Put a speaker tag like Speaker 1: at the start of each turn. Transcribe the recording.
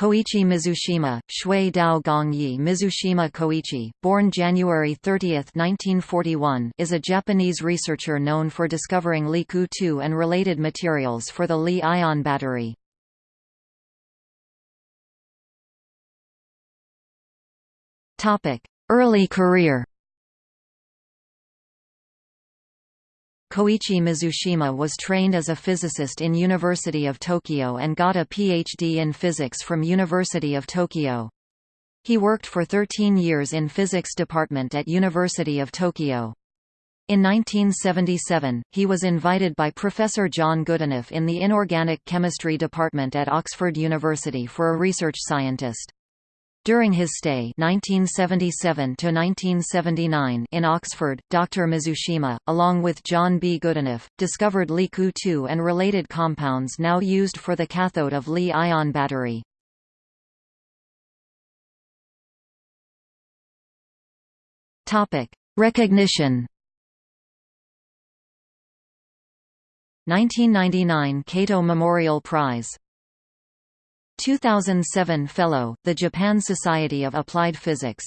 Speaker 1: Koichi Mizushima, Shui Dao Gongyi Mizushima Koichi, born January 30, 1941 is a Japanese researcher known for discovering LiCoO2 and related materials for the Li-ion battery. Early career Koichi Mizushima was trained as a physicist in University of Tokyo and got a PhD in physics from University of Tokyo. He worked for 13 years in physics department at University of Tokyo. In 1977, he was invited by Professor John Goodenough in the Inorganic Chemistry department at Oxford University for a research scientist. During his stay 1977 in Oxford, Dr. Mizushima, along with John B. Goodenough, discovered LiCoO2 and related compounds now used for the cathode of Li-ion battery. Recognition 1999 Kato Memorial Prize 2007 Fellow, the Japan Society of Applied Physics